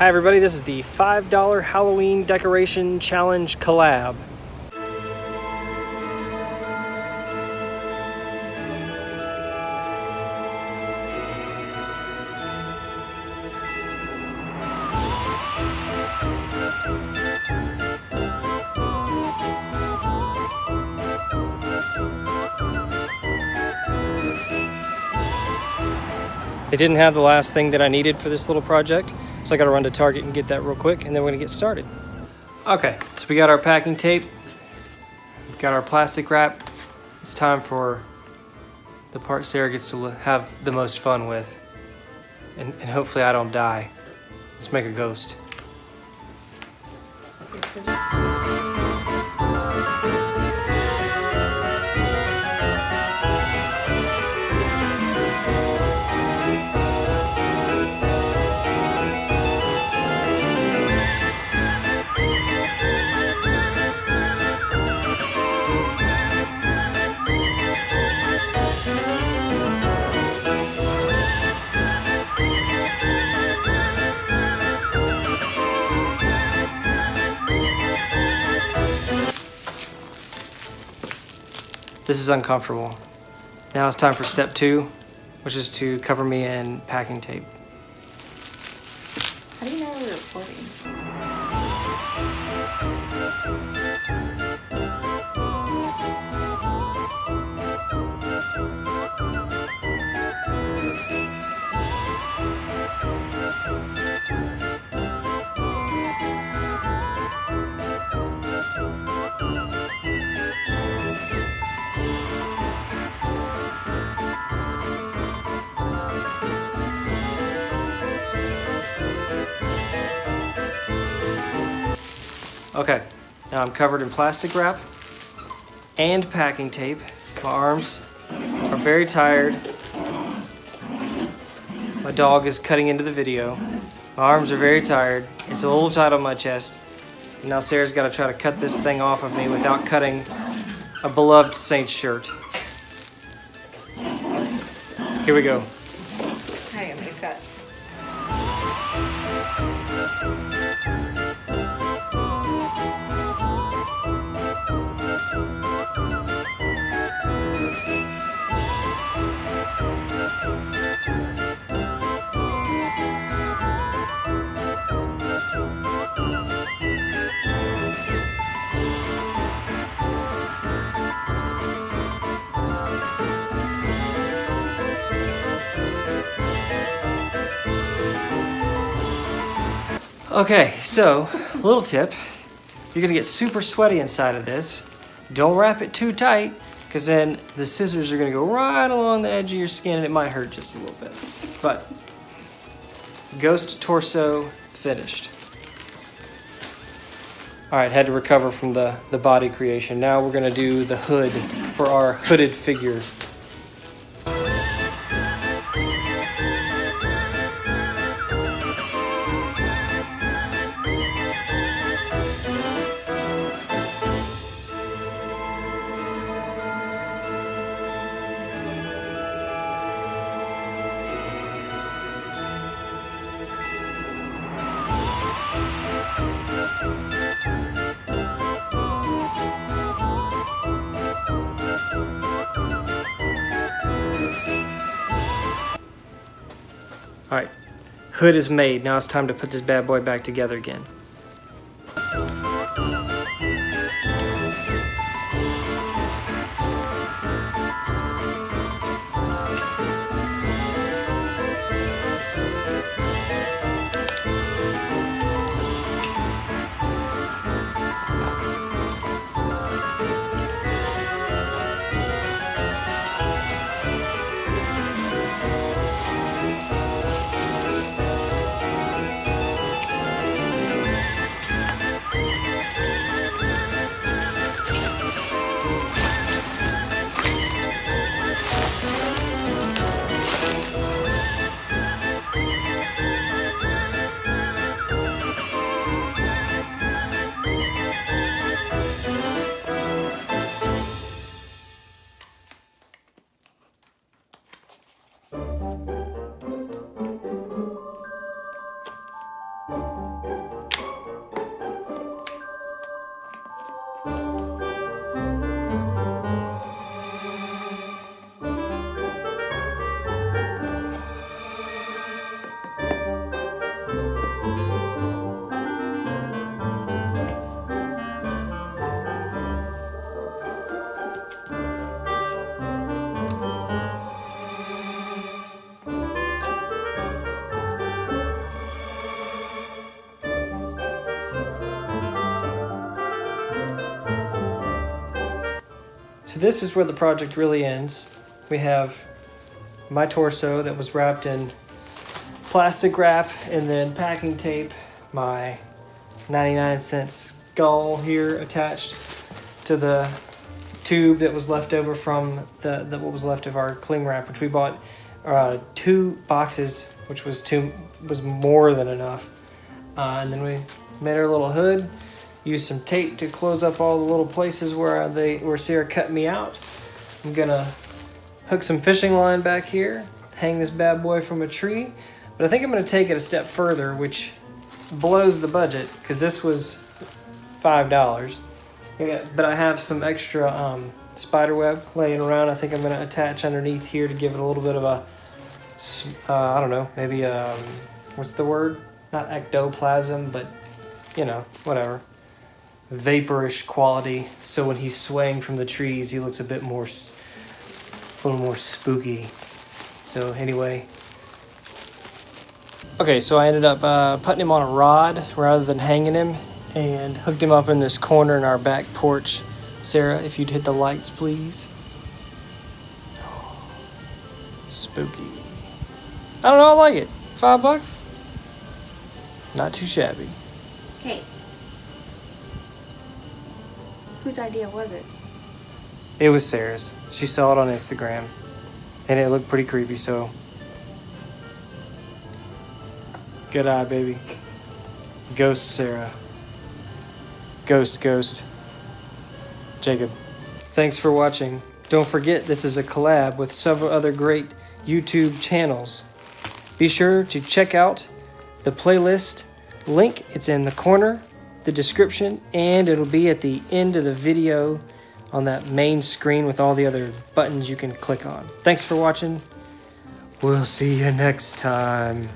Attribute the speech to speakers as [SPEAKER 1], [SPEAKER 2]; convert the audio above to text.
[SPEAKER 1] Hi everybody, this is the $5 Halloween Decoration Challenge collab. They didn't have the last thing that I needed for this little project, so I gotta run to Target and get that real quick, and then we're gonna get started. Okay, so we got our packing tape, we've got our plastic wrap. It's time for the part Sarah gets to have the most fun with. And, and hopefully I don't die. Let's make a ghost. This is uncomfortable. Now it's time for step two, which is to cover me in packing tape.
[SPEAKER 2] How do you know we're recording?
[SPEAKER 1] Okay, now I'm covered in plastic wrap and packing tape. My arms are very tired. My dog is cutting into the video. My arms are very tired. It's a little tight on my chest. Now Sarah's got to try to cut this thing off of me without cutting a beloved Saints shirt. Here we go. Okay, so little tip, you're gonna get super sweaty inside of this. Don't wrap it too tight, because then the scissors are gonna go right along the edge of your skin and it might hurt just a little bit. But, ghost torso finished. All right, had to recover from the, the body creation. Now we're gonna do the hood for our hooded figure. Hood is made. Now it's time to put this bad boy back together again. So this is where the project really ends. We have my torso that was wrapped in plastic wrap and then packing tape, my 99 cent skull here attached to the tube that was left over from the, the what was left of our cling wrap, which we bought uh, two boxes, which was two was more than enough. Uh, and then we made our little hood, used some tape to close up all the little places where they where Sarah cut me out. I'm gonna hook some fishing line back here, hang this bad boy from a tree, but I think I'm gonna take it a step further, which blows the budget because this was five dollars. Yeah, but I have some extra um, spider web laying around. I think I'm gonna attach underneath here to give it a little bit of a, uh, I don't know, maybe um, what's the word? Not ectoplasm, but you know, whatever, vaporish quality. So when he's swaying from the trees, he looks a bit more, a little more spooky. So anyway. Okay, so I ended up uh, putting him on a rod rather than hanging him and hooked him up in this corner in our back porch. Sarah, if you'd hit the lights, please. Spooky. I don't know, I like it. Five bucks? Not too shabby.
[SPEAKER 2] Hey. Whose idea was it?
[SPEAKER 1] It was Sarah's. She saw it on Instagram. And it looked pretty creepy, so. Good eye, baby. Ghost Sarah. Ghost, ghost. Jacob. Thanks for watching. Don't forget, this is a collab with several other great YouTube channels. Be sure to check out the playlist link. It's in the corner, the description, and it'll be at the end of the video on that main screen with all the other buttons you can click on. Thanks for watching. We'll see you next time.